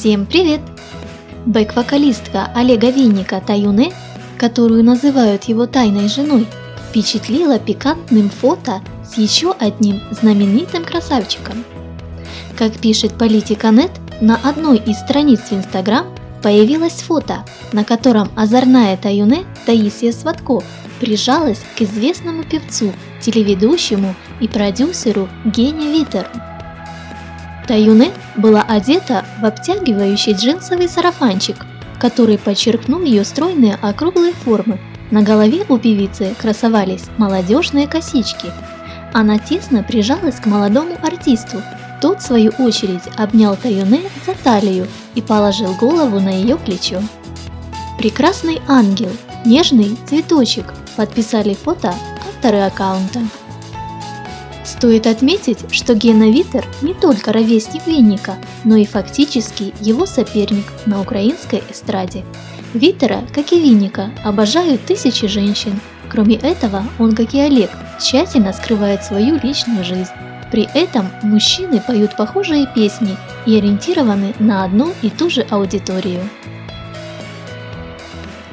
Всем привет! Бэк-вокалистка Олега Винника Таюне, которую называют его тайной женой, впечатлила пикантным фото с еще одним знаменитым красавчиком. Как пишет Политика.нет, на одной из страниц в Инстаграм появилось фото, на котором озорная Таюне Таисия Сватко прижалась к известному певцу, телеведущему и продюсеру Гене Витеру. Таюне была одета в обтягивающий джинсовый сарафанчик, который подчеркнул ее стройные округлые формы. На голове у певицы красовались молодежные косички. Она тесно прижалась к молодому артисту. Тот, в свою очередь, обнял Таюне за талию и положил голову на ее плечо. Прекрасный ангел, нежный цветочек подписали фото авторы аккаунта. Стоит отметить, что Гена Витер не только ровесник Винника, но и фактически его соперник на украинской эстраде. Витера, как и Винника, обожают тысячи женщин. Кроме этого, он, как и Олег, тщательно скрывает свою личную жизнь. При этом мужчины поют похожие песни и ориентированы на одну и ту же аудиторию.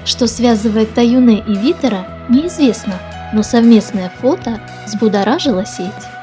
Что связывает Таюне и Витера, неизвестно, но совместное фото взбудоражило сеть.